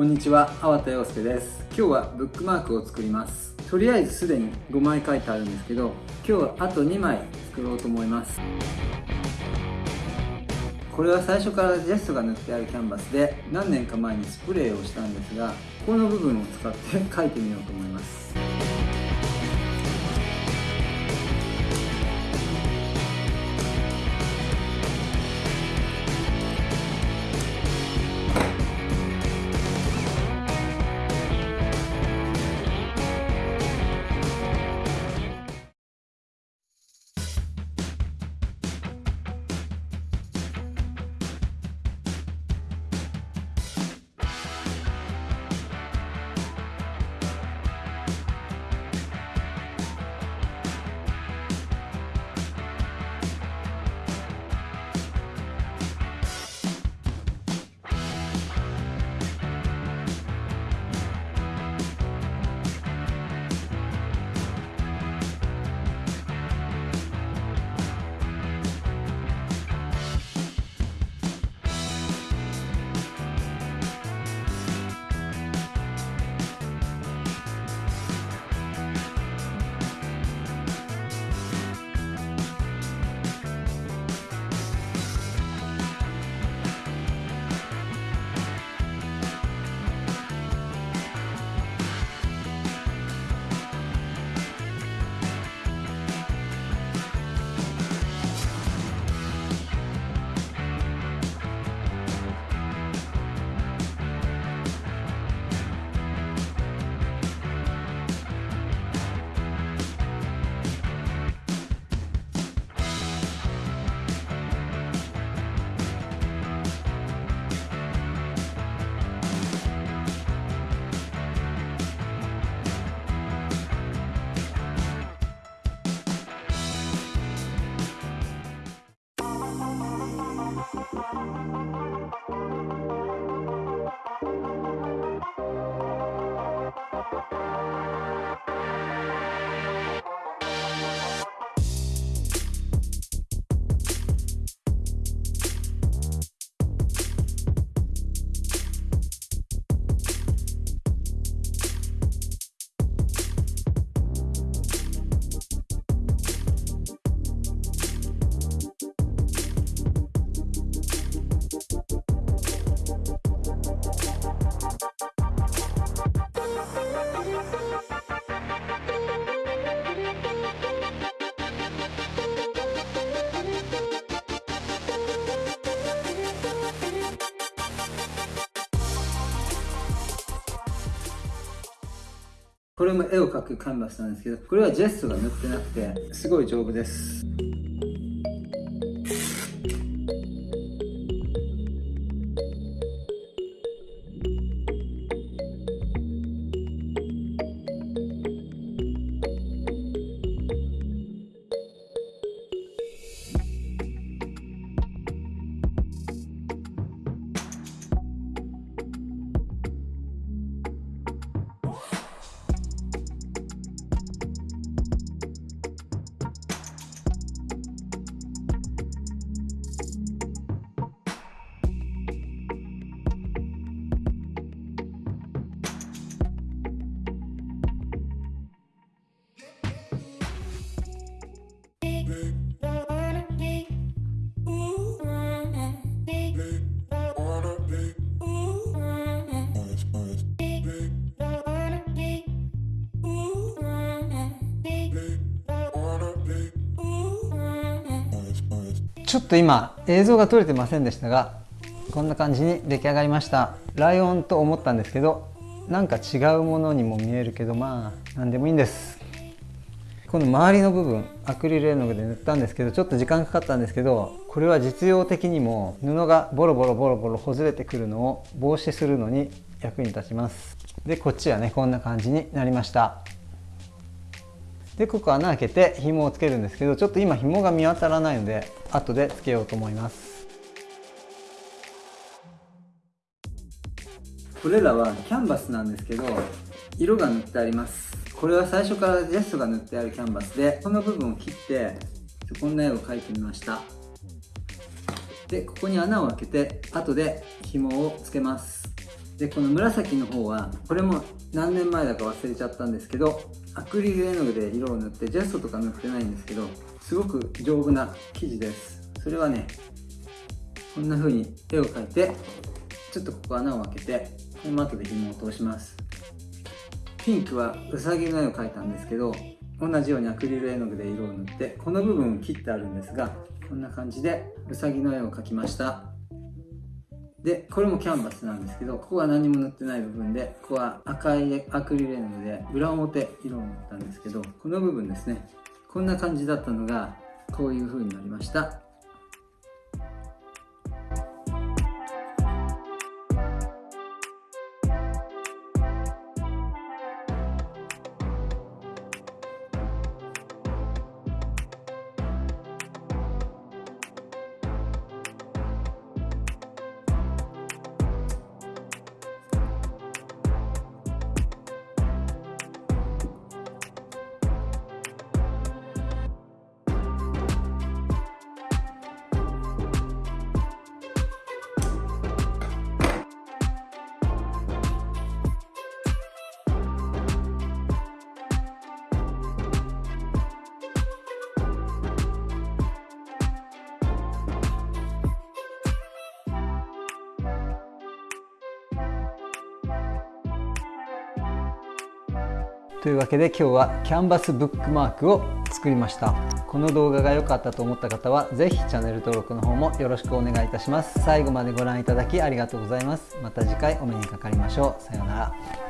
こんにちは、粟田洋介です。今日はブックマークを作ります。とりあえずすでに5枚書いてあるんですけど今日はあと2枚作ろうと思います。これは最初からジェストが塗ってあるキャンバスで何年か前にスプレーをしたんですがこの部分を使って書いてみようと思います。Bye. これも絵を描くカンバスなんですけどこれはジェストが塗ってなくてすごい丈夫です。ちょっと今映像が撮れてませんでしたがこんな感じに出来上がりました。ライオンと思ったんですけどなんか違うものにも見えるけどまあ何でもいいんです。この周りの部分アクリル絵の具で塗ったんですけどちょっと時間かかったんですけどこれは実用的にも布がボロボロボロボロほずれてくるのを防止するのに役に立ちます。でこっちはねこんな感じになりました。でここ穴開けて紐をつけるんですけどちょっと今紐が見当たらないので後でつけようと思います。これらはキャンバスなんですけど色が塗ってあります。これは最初からジェストが塗ってあるキャンバスでこの部分を切ってこんな絵を描いてみました。でここに穴を開けて後で紐をつけます。でこの紫の方はこれも何年前だか忘れちゃったんですけどアクリル絵の具で色を塗ってジャストとか塗ってないんですけどすごく丈夫な生地です。それはねこんな風に絵を描いてちょっとここ穴を開けてこの後で紐を通します。ピンクはうさぎの絵を描いたんですけど同じようにアクリル絵の具で色を塗ってこの部分を切ってあるんですがこんな感じでうさぎの絵を描きました。でこれもキャンバスなんですけどここは何も塗ってない部分でここは赤いアクリル絵の具で裏表色を塗ったんですけどこの部分ですねこんな感じだったのがこういう風になりました。というわけで今日はキャンバスブックマークを作りました。この動画が良かったと思った方は是非チャンネル登録の方もよろしくお願いいたします。最後までご覧いただきありがとうございます。また次回お目にかかりましょう。さようなら。